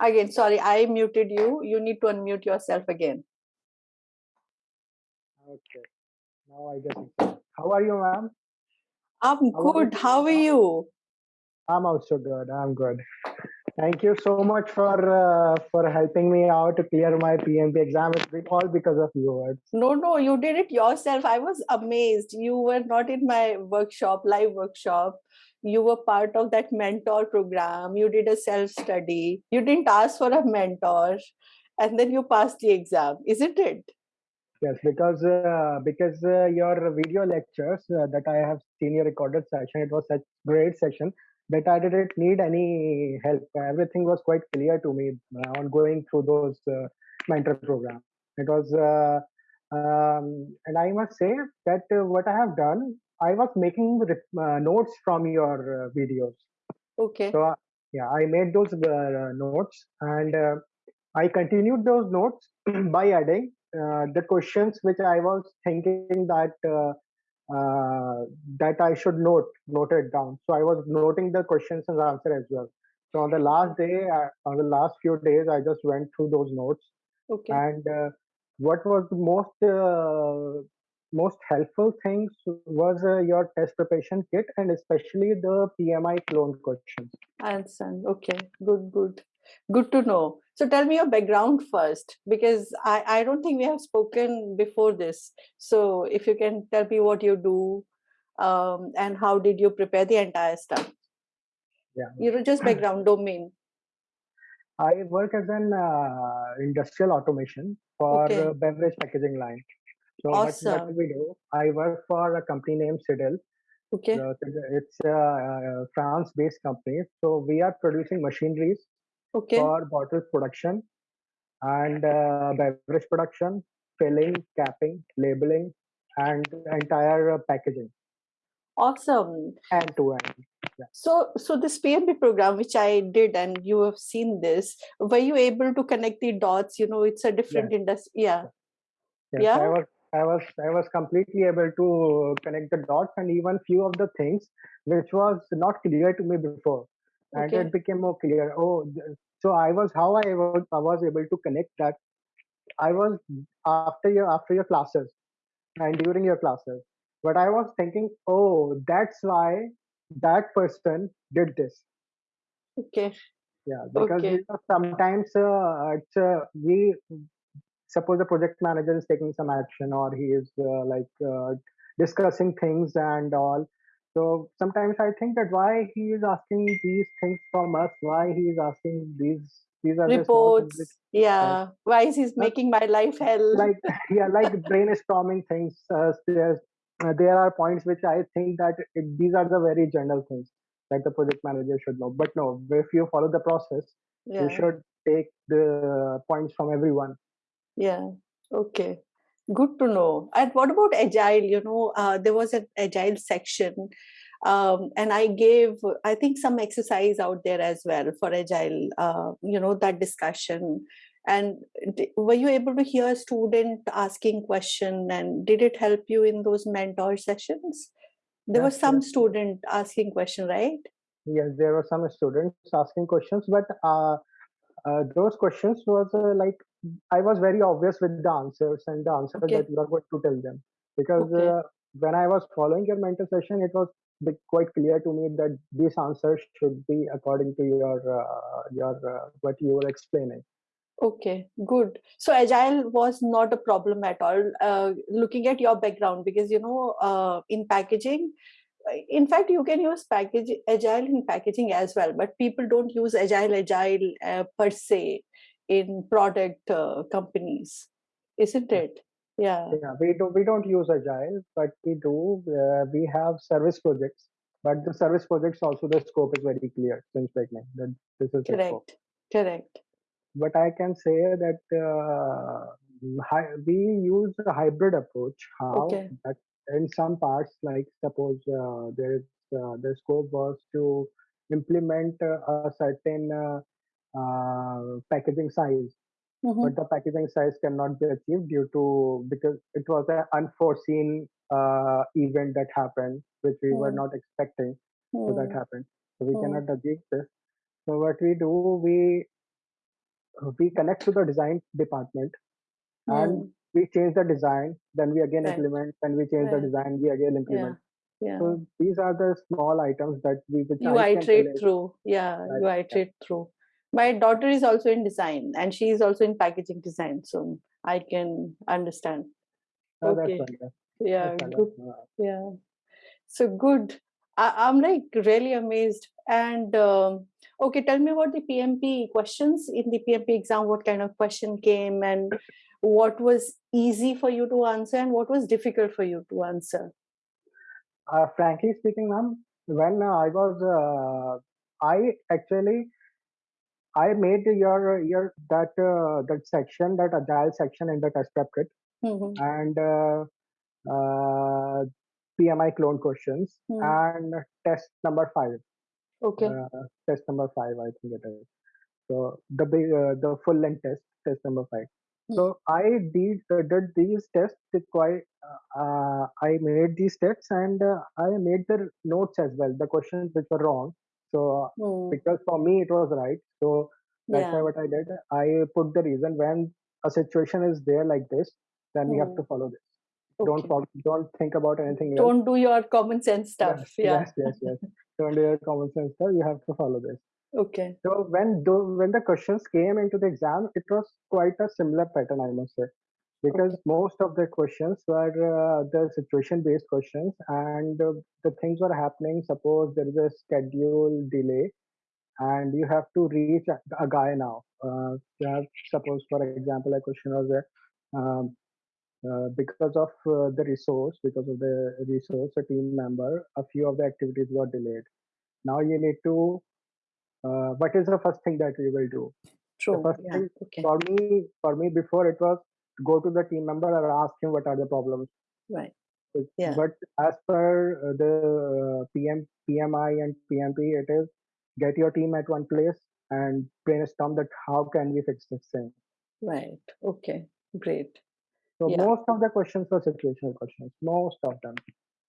Again, sorry, I muted you. You need to unmute yourself again. Okay. Now I guess. How are you, ma'am? I'm How good. you? How are you? I'm also good. I'm good. Thank you so much for uh, for helping me out to clear my PMP exam. It's been all because of you. No, no, you did it yourself. I was amazed. You were not in my workshop, live workshop. You were part of that mentor program. You did a self study. You didn't ask for a mentor, and then you passed the exam, isn't it? yes, because uh, because uh, your video lectures uh, that I have seen your recorded session, it was such great session that I didn't need any help. Everything was quite clear to me uh, on going through those uh, mentor program. It was, uh, um, and I must say that what I have done, I was making uh, notes from your uh, videos. Okay. So uh, yeah, I made those uh, notes and uh, I continued those notes by adding uh, the questions which I was thinking that uh, uh, that I should note note it down. So I was noting the questions and answer as well. So on the last day, uh, on the last few days, I just went through those notes Okay. and uh, what was the most uh, most helpful things was uh, your test preparation kit and especially the PMI clone questions. I understand. Okay. Good, good. Good to know. So tell me your background first, because I, I don't think we have spoken before this. So if you can tell me what you do um, and how did you prepare the entire stuff? Yeah. You know, just background domain. I work as an uh, industrial automation for Okay. beverage packaging line. So what, what we do, I work for a company named Sidel. Okay. It's a uh, France-based company. So we are producing machineries Okay. for bottle production and uh, beverage production, filling, capping, labeling, and entire uh, packaging Awesome. end to end. So, so this PMP program, which I did, and you have seen this, were you able to connect the dots? You know, it's a different industry. Yeah. Yes, Yeah? I was I was I was completely able to connect the dots and even few of the things which was not clear to me before, and Okay. it became more clear. Oh, so I was how I was I was able to connect that. I was after your after your classes and during your classes, but I was thinking, oh, that's why that person did this. Okay. Yeah, because Okay. you know, sometimes uh, it's uh, we suppose the project manager is taking some action or he is uh, like uh, discussing things and all. So sometimes I think that why he is asking these things from us, why he is asking these these are things which Reports. Yeah. Why is he not making my life hell? like yeah like brainstorming things. Uh, there's, uh, there are points which I think that it, these are the very general things that the project manager should know. But no, if you follow the process, you should take the points from everyone Yeah. Okay. Good to know. And what about agile? You know, uh, there was an agile section, um, and I gave, I think, some exercise out there as well for agile. Uh, you know, that discussion. And were you able to hear a student asking question? And did it help you in those mentor sessions? There was some yes. student asking question, right? Yes, there were some students asking questions, but uh, uh, those questions was uh, like I was very obvious with the answers and the answer Okay. that you are going to tell them because Okay. uh, when I was following your mentor session, it was quite clear to me that these answers should be according to your uh, your uh, what you were explaining. Okay, good. So agile was not a problem at all. Uh, looking at your background, because you know, uh, in packaging, in fact, you can use package agile in packaging as well. But people don't use agile agile uh, per se in product uh, companies, isn't it? Yeah, Yeah, we do we don't use agile, but we do uh, we have service projects. But the service projects also the scope is very clear since beginning that this is correct, correct. but I can say that uh, we use a hybrid approach. How Okay, that in some parts, like suppose uh, there is uh, the scope was to implement uh, a certain uh, packaging size, hmm but the packaging size cannot be achieved due to because it was an unforeseen uh, event that happened, which we were hmm not expecting. So that happened. So we hmm cannot achieve this. So what we do, we we connect to the design department and Hmm. we change the design then we again Right. implement when we change the design we again implement Yeah. so these are the small items that we which You I iterate through. Yeah, Right, you iterate through. My daughter is also in design and she is also in packaging design. So I can understand. Oh, Okay. That's, Yeah, good. Yeah. So good. I, I'm like really amazed. And um, okay, tell me about the PMP questions in the PMP exam. What kind of question came and what was easy for you to answer and what was difficult for you to answer? uh, frankly speaking, ma'am, when I was, uh, I actually, I made your your that uh, that section, that agile section in the test prep kit, Mhm. and uh, uh, PMI clone questions, Hmm. and test number five, Okay. uh, test number five, I think it is. So the big, uh, the full length test, test number five. So I did uh, did these tests quite. I made these tests and uh, I made the notes as well. The questions which were wrong. So Hmm. because for me it was right. So that's why Yeah. what I did. I put the reason when a situation is there like this, then we have Hmm. to follow this. Don't Okay. fol- don't think about anything else. Don't do your common sense stuff. Yes, Yeah. yes, yes, yes. Don't do your common sense stuff. You have to follow this. Okay. So when the when the questions came into the exam, it was quite a similar pattern, I must say, because Okay. most of the questions were uh, the situation-based questions, and uh, the things were happening. Suppose there is a schedule delay, and you have to reach a, a guy now. Uh, have, suppose, for example, a question was. Um, uh, because of uh, the resource, because of the resource, a team member, a few of the activities were delayed. Now you need to uh, what is the first thing that you will do? True. Yeah. Okay. for me, for me before it was go to the team member and ask him what are the problems. Right. But Yeah. but as per uh, the uh, PM, PMI and PMP, it is get your team at one place and brainstorm that how can we fix this thing. Right. Okay. Great. So Yeah. most of the questions were situational questions. Most of them.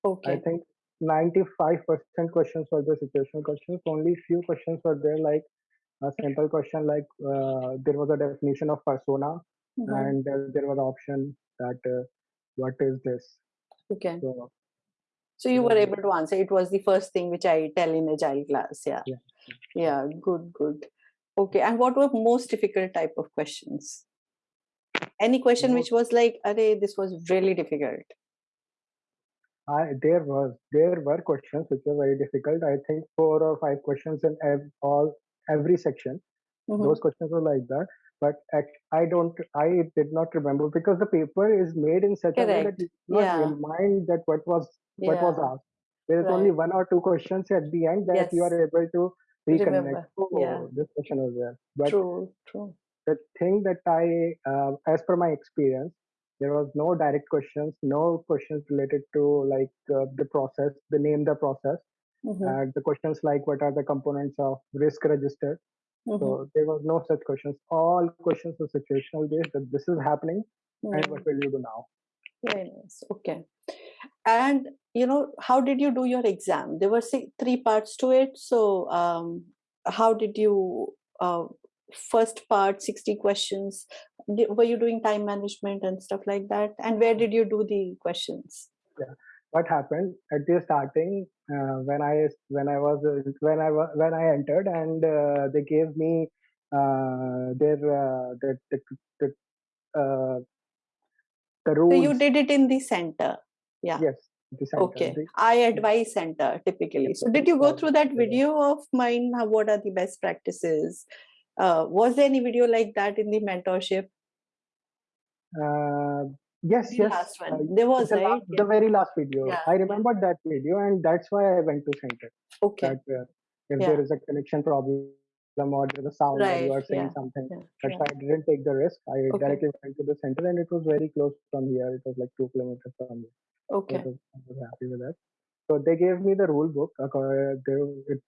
Okay. I think 95% questions were the situational questions. Only few questions were there like a simple question like uh, there was a definition of persona And uh, there was an option that uh, what is this Okay. so So you were able to answer. It was the first thing which I tell in agile class. Yeah. yeah yeah. Good. Good. Okay. And what were most difficult type of questions? Any question which was like, "Arey, this was really difficult." I, there was there were questions which were very difficult i think four or five questions in ev- all every section hmm those questions were like that but i don't i did not remember because the paper is made in such a way that Correct. you Yeah. remind that what was what was asked there is only one or two questions at the end that you are able to reconnect oh Yeah. this question was there but True. True. the thing that I, uh, as per my experience, there was no direct questions, no questions related to like uh, the process, the name the process, hmm and the questions like what are the components of risk register. Hmm So there were no such questions. All questions were situational based that this is happening and what Mm. will you do now? Very nice. Okay. And you know, how did you do your exam? There were six, three parts to it. So, um, how did you? Uh, first part, sixty questions. Di- Were you doing time management and stuff like that? And where did you do the questions? Yeah. What happened at the starting uh, when I when I was uh, when I was when I entered and uh, they gave me uh, their uh, the the, the uh, the So you did it in the center. Yeah. Yes, the center. Okay. The, I advise center typically. So did you go through that video of mine? How, what are the best practices? Uh, was there any video like that in the mentorship? Uh, yes, The yes. last Uh, one. There was, the right? Yeah. the very last video. Yeah. I yeah. remember that video, and that's why I went to center. Okay. That uh, if Yeah. there is a connection problem or the sound or you are saying Yeah. something, Yeah. that's Yeah. why I didn't take the risk. I Okay. directly went to the center, and it was very close from here. It was like two kilometers from here. So Okay. was, I was happy with that. So they gave me the rule book. Uh, they, it,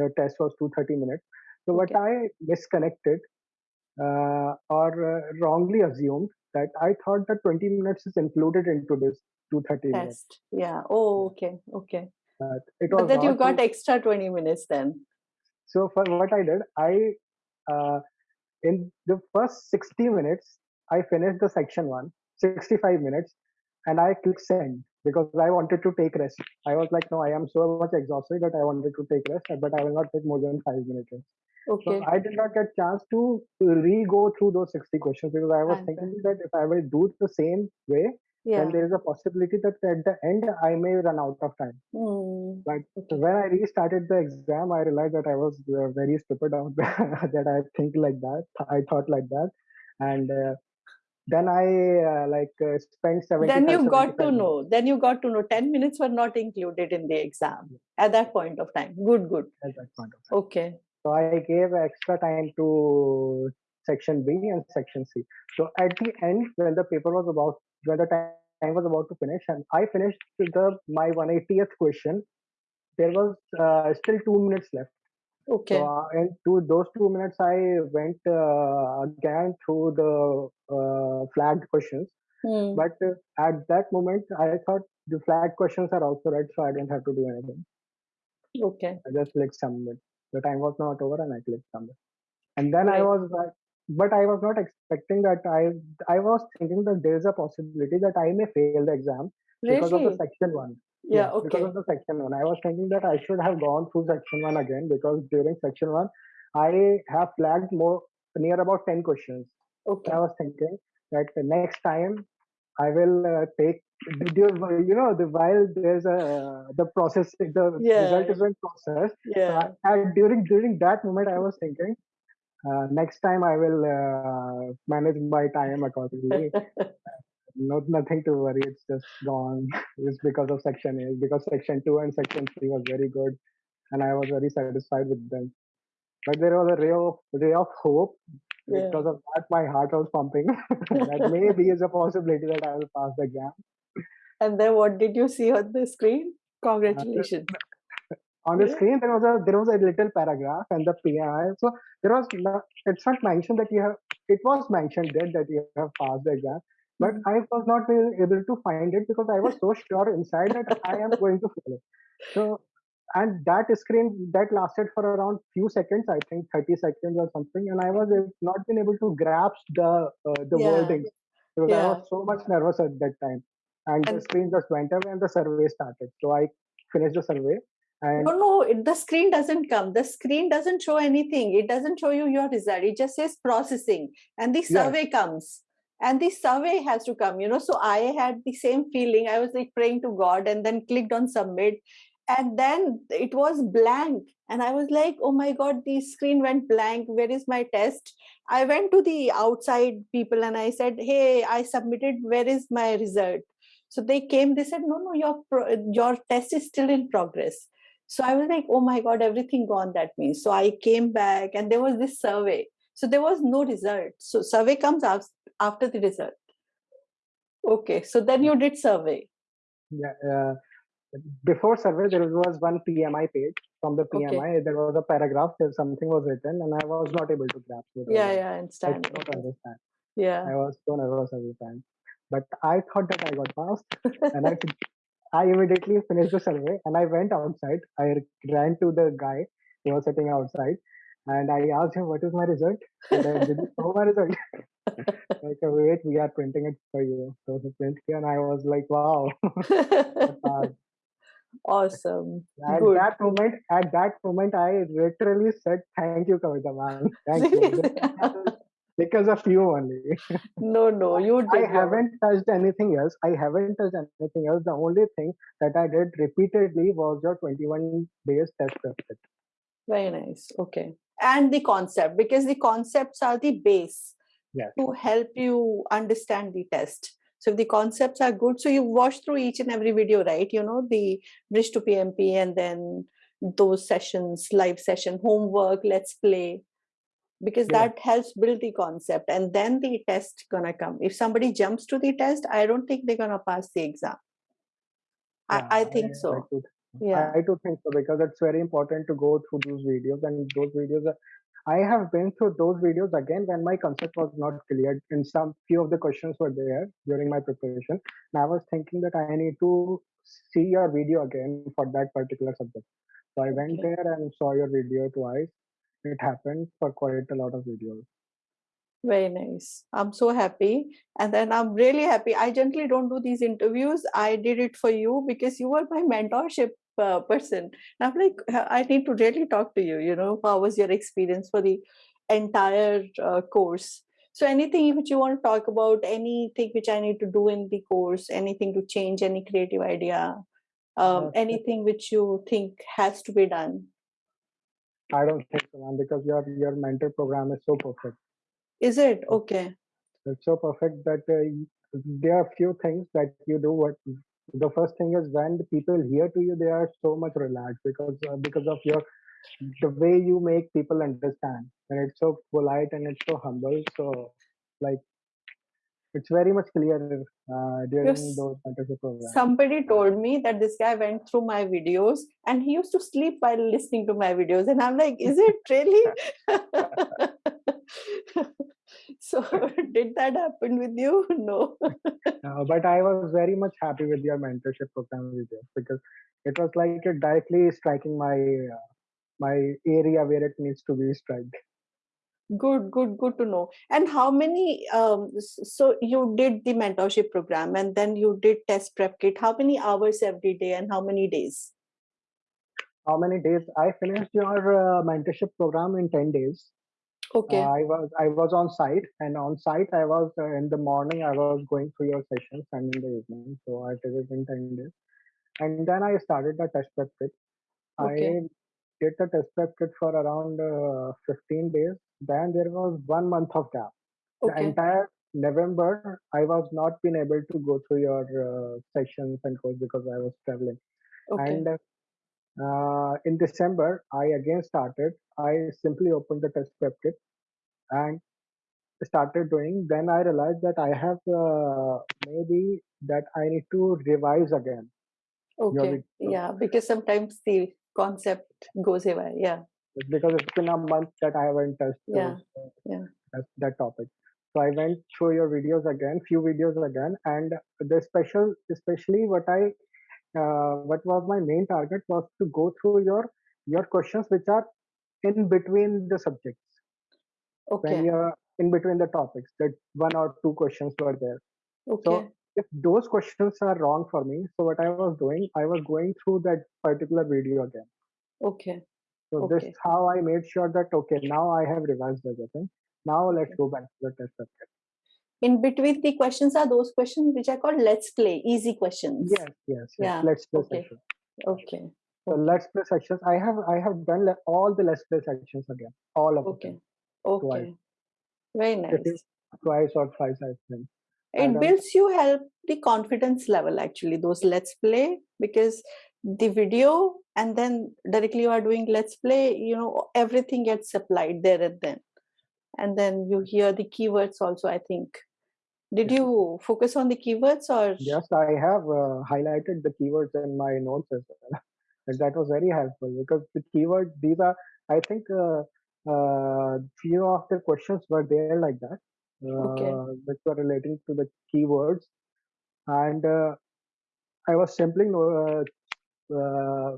the test was 230 minutes. So what I misconnected uh, or uh, wrongly assumed that I thought that 20 minutes is included into this 230 minutes. Yeah. Oh, okay. Okay. But it But that you got extra 20 minutes then. so for what I did, I uh, in the first 60 minutes, I finished the section one, 65 minutes, and I clicked send because I wanted to take rest. I was like, no, I am so much exhausted that I wanted to take rest, but I will not take more than five minutes. Okay. So I did not get a chance to re-go through those 60 questions because I was Answer. thinking that if I will do it the same way, yeah. then there is a possibility that at the end I may run out of time. Hmm. But when I restarted the exam, I realized that I was uh, very stupid out there, that I think like that. I thought like that. And uh, then I uh, like uh, spent 70 Then you got to know. Then you got to know. Ten minutes were not included in the exam at that point of time. Good, good. At that point of time. Okay. So I gave extra time to section B and section C. So at the end, when the paper was about, when the time was about to finish, and I finished the my 180th question, there was uh, still two minutes left. Okay. So uh, and to those two minutes, I went uh, again through the uh, flagged questions. Hmm. But uh, at that moment, I thought the flagged questions are also right, so I didn't have to do anything. Okay. I just clicked submit. The time was not over, and I clicked submit. And then I was like, but I was not expecting that. I I was thinking that there is a possibility that I may fail the exam because of the section one. Yeah. Because Okay. of the section one, I was thinking that I should have gone through section one again because during section one, I have flagged more near about ten questions. Okay. I was thinking that the next time I will uh, take did you, know the while there's a the process the Yeah. result is in process. Yeah. I, I, during during that moment, I was thinking uh, next time I will uh, manage my time accordingly. Not nothing to worry. It's just gone. It's because of section A. Because section two and section three was very good, and I was very satisfied with them. But there was a ray of ray of hope. Yeah. Because of that, my heart was pumping. that maybe is a possibility that I will pass the exam. And then what did you see on the screen? Congratulations. On the Yeah. screen, there was a there was a little paragraph and the PI. So there was it's not mentioned that you have. It was mentioned there that you have passed the exam, but Mhm. I was not really able to find it because I was so sure inside that I am going to fail it. So and that screen that lasted for around few seconds, I think 30 seconds or something, and I was not been able to grasp the uh, the Yeah. wording because I was so much nervous at that time. And the screen just went away and the survey started. So I finished the survey and no, no, it, the screen doesn't come. The screen doesn't show anything. It doesn't show you your result. It just says processing, and the yes, survey comes. And the survey has to come, you know. So I had the same feeling. I was like praying to God and then clicked on submit. And then it was blank. And I was like, oh my God, the screen went blank. Where is my test? I went to the outside people and I said, hey, I submitted. Where is my result? So they came, they said, no, no, your, your test is still in progress. So I was like, oh my God, everything gone. That means. So I came back and there was this survey. So there was no result. So survey comes af- after the result. Okay. So then you did survey. yeah. Uh, before survey, there was one PMI page. From the Okay. PMI, there was a paragraph. There something was written, and I was not able to grasp it. Yeah, yeah, I I understand. could not understand. Yeah. I was so nervous every time. But I thought that I got passed, and I I immediately finished the survey and I went outside. I ran to the guy who was sitting outside and I asked him, What is my result? And I did you know my result? like, oh, wait, we are printing it for you. So he printed it, and I was like, Wow. Awesome. at Good. that moment, at that moment, I literally said, Thank you, Kavita man. Thank you. Because of you only. no, no, you I did. your- haven't touched anything else. I haven't touched anything else. The only thing that I did repeatedly was your 21 days test prep. Very nice. Okay. And the concept, because the concepts are the base Yes. to help you understand the test. So if the concepts are good, so you watch through each and every video, right? You know, the bridge to PMP and then those sessions, live session, homework, let's play, because Yeah. that helps build the concept and then the test gonna come. If somebody jumps to the test, I don't think they're gonna pass the exam. Yeah, I, I think I so. too, Yeah. I do think so because it's very important to go through those videos and those videos. Are, I have been through those videos again when my concept was not clear. and some few of the questions were there during my preparation, and I was thinking that I need to see your video again for that particular subject. So I went Okay. there and saw your video twice. It happened for quite a lot of videos. Very nice. I'm so happy. And then I'm really happy. I generally don't do these interviews. I did it for you because you were my mentorship uh, person. And I'm like, I need to really talk to you. You know, how was your experience for the entire uh, course? So, anything which you want to talk about, anything which I need to do in the course, anything to change, any creative idea, um, anything which you think has to be done? I don't think so, man, because your your mentor program is so perfect. Is it okay? It's so perfect that uh, there are few things that you do. What the first thing is when the people hear to you, they are so much relaxed because uh, because of your the way you make people understand, and it's so polite and it's so humble. So like it's very much clear uh, during Yes. those mentorship programs. Somebody told me that this guy went through my videos and he used to sleep while listening to my videos. And I'm like, is it really? so, did that happen with you? No. Uh, but I was very much happy with your mentorship program video because it was like it directly striking my uh, my area where it needs to be struck. Good, good, good to know. And how many? Um, so you did the mentorship program, and then you did test prep kit. How many hours every day, and how many days? How many days? I finished your uh, mentorship program in ten days. Uh, Okay, I was I was on site, and on site I was uh, in the morning. I was going through your sessions, and in the evening. So I did it in ten days, and then I started the test prep kit. okay, I did the test prep kit for around uh, 15 days. Then there was one month of gap. Okay. The entire November, I was not been able to go through your uh, sessions and course because I was traveling. okay, And uh, in December, I again started. I simply opened the test prep kit and started doing. Then I realized that I have uh, maybe that I need to revise again okay. Yeah, because sometimes the concept goes away. Yeah, because it's been a month that I haven't touched yeah, those, yeah. that, that topic. So I went through your videos again, few videos again, and the special, especially what I, uh, what was my main target was to go through your your questions which are in between the subjects when Okay, you're in between the topics. That one or two questions were there. okay, So if those questions are wrong for me, so what I was doing, I was going through that particular video again. okay, So this is how I made sure that okay, now I have revised everything. Now let's okay. go back to the test subject. In between the questions are those questions which are called let's play, easy questions. Yes, yes, yes. Yeah, Let's play okay, okay, So okay, let's play sections. I have I have done all the let's play sections again, all of okay, them twice, okay. Very nice. twice or thrice. I think I It builds you help the confidence level actually, those let's play, because the video and then directly you are doing let's play, you know, everything gets applied there and then. And then you hear the keywords also, I think. Did you focus on the keywords or yes. I have uh, highlighted the keywords in my notes as well. And that was very helpful because the keywords these are I think uh, uh, few of the questions were there like that, okay, uh, which were relating to the keywords, and uh, I was simply uh, uh,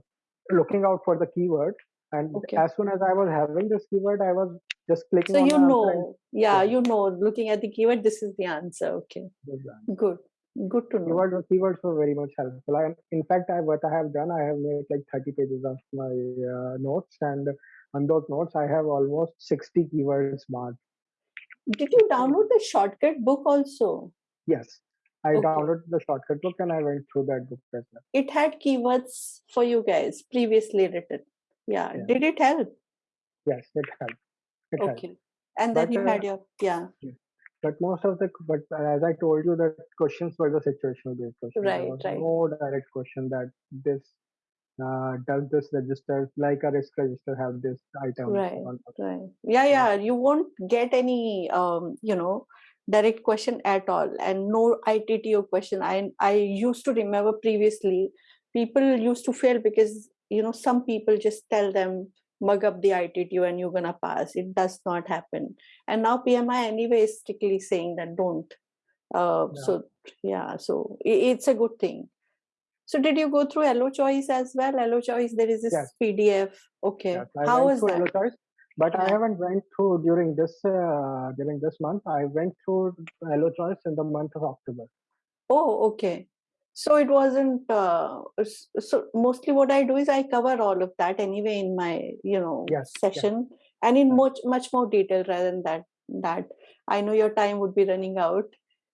looking out for the keyword, and okay. as soon as I was having this keyword, I was just clicking So on the you answer and know, yeah, yeah, you know, looking at the keyword, this is the answer. Okay, the good, good to know. Keyword, keywords were very much helpful. I, in fact, I, what I have done, I have made like 30 pages of my uh, notes, and on those notes, I have almost 60 keywords marked. Did you download the shortcut book also? Yes, I Okay. downloaded the shortcut book and I went through that book as well. It had keywords for you guys previously written. Yeah. Yeah. Did it help? Yes, it helped. It helped. Okay. And then But you uh, had your, yeah, but most of the but as I told you, the questions were the situational based questions. There right, was right. no direct question that this uh, does this register like a risk register have this item Right, right. Yeah, Yeah. You won't get any, um, you know, direct question at all, and no ITTO question. I I used to remember previously, people used to fail because you know some people just tell them mug up the ITTO and you're gonna pass. It does not happen. And now PMI anyway is strictly saying that don't. Uh, Yeah. so yeah, so i- it's a good thing. So did you go through Hello Choice as well? Hello Choice, there is this Yes, PDF. Okay, yes. How was that? Hello Choice. But I haven't went through during this uh, during this month. I went through Hello Choice in the month of October. Oh, okay. So it wasn't. Uh, so mostly, what I do is I cover all of that anyway in my, you know, Yes, session, and in much much more detail rather than that. That I know your time would be running out.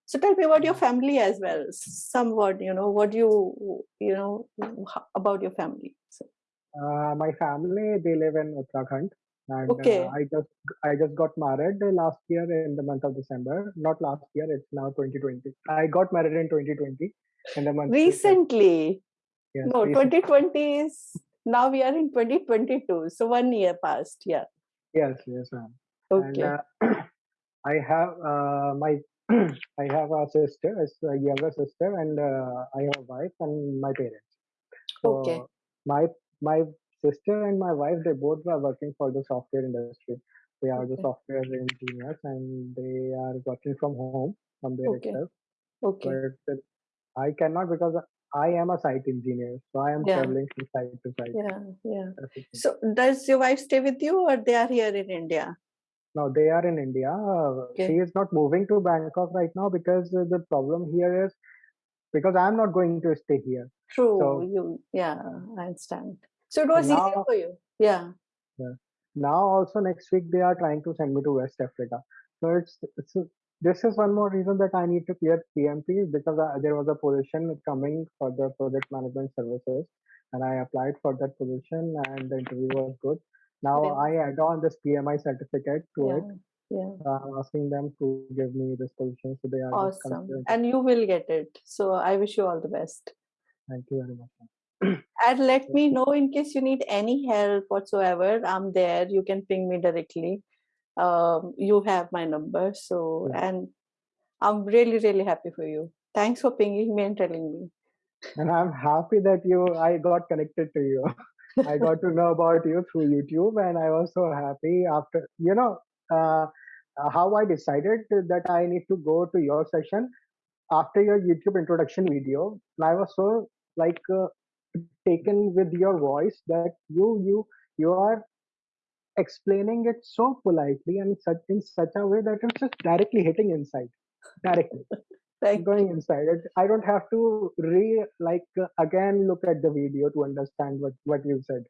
So tell me about your family as well. Somewhat, you know, what you, you know, about your family. So, Uh, my family they live in Uttarakhand, and uh, I just I just got married last year in the month of December. Not last year; it's now 2020. I got married in 2020 in the month recently. Yes, No, recently. 2020 is now we are in 2022. So one year passed. Yeah. Yes, yes, ma'am. And Okay. uh, I have uh, my I have a sister, it's a younger sister, and uh, I have a wife and my parents. Okay. So my my sister and my wife they both are working for the software industry. They are the Okay. software engineers and they are working from home from there Okay. itself. Okay. But uh, I cannot because I am a site engineer, so I am Yeah. traveling from site to site. Yeah. Yeah. That's the thing. So does your wife stay with you or they are here in India? Now they are in India. Uh, Okay. She is not moving to Bangkok right now because uh, the problem here is because I am not going to stay here. True. So You, yeah, I understand. So it was easier for you. Yeah. yeah, now also next week they are trying to send me to West Africa. So it's, it's this is one more reason that I need to clear PMP because I, there was a position coming for the project management services, and I applied for that position and the interview was good. Now I add on this PMI certificate to it. Yeah. Yeah. I'm asking them to give me this position, so they are Awesome. And you will get it. So I wish you all the best. Thank you very much. And let me know in case you need any help whatsoever. I'm there. You can ping me directly. Um, you have my number. So, Yeah. and I'm really, really happy for you. Thanks for pinging me and telling me. And I'm happy that you I got connected to you. I got to know about you through YouTube, and I was so happy after you know uh, uh, how I decided that I need to go to your session after your YouTube introduction video. I was so like uh, taken with your voice that you you you are explaining it so politely and such in such a way that it's just directly hitting inside, directly Thank going inside it. I don't have to re like uh, again look at the video to understand what what you said.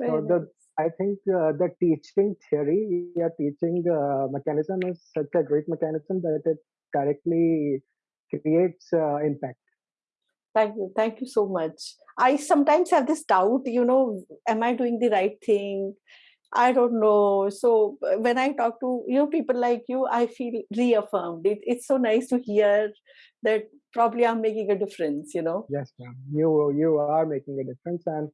So the nice. I think uh, the teaching theory, your teaching uh, mechanism is such a great mechanism that it directly creates uh, impact. Thank you. Thank you so much. I sometimes have this doubt, you know, am I doing the right thing? I don't know. So uh, when I talk to you know people like you, I feel reaffirmed. It, it's so nice to hear that probably I'm making a difference. You know. Yes, ma'am. You you are making a difference, and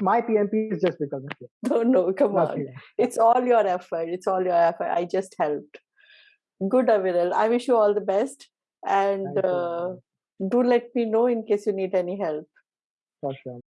my PMP is just because of you. No, no, come on. Nothing else. It's all your effort. It's all your effort. I just helped. Good, Aviral. I wish you all the best, and uh, do let me know in case you need any help. For sure.